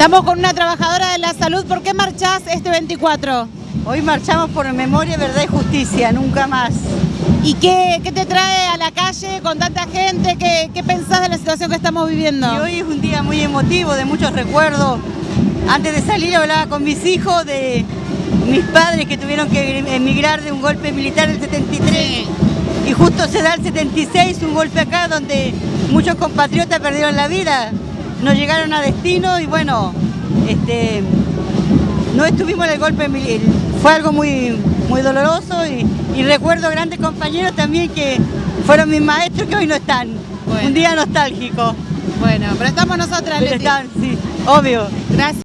Estamos con una trabajadora de la salud. ¿Por qué marchás este 24? Hoy marchamos por memoria, verdad y justicia, nunca más. ¿Y qué, qué te trae a la calle con tanta gente? ¿Qué, ¿Qué pensás de la situación que estamos viviendo? Y hoy es un día muy emotivo, de muchos recuerdos. Antes de salir hablaba con mis hijos de mis padres que tuvieron que emigrar de un golpe militar del 73. Y justo se da el 76, un golpe acá donde muchos compatriotas perdieron la vida. No llegaron a destino y bueno, este, no estuvimos en el golpe militar. Fue algo muy, muy doloroso y, y, recuerdo grandes compañeros también que fueron mis maestros que hoy no están. Bueno. Un día nostálgico. Bueno, pero estamos nosotras, Pero están, sí, obvio. Gracias.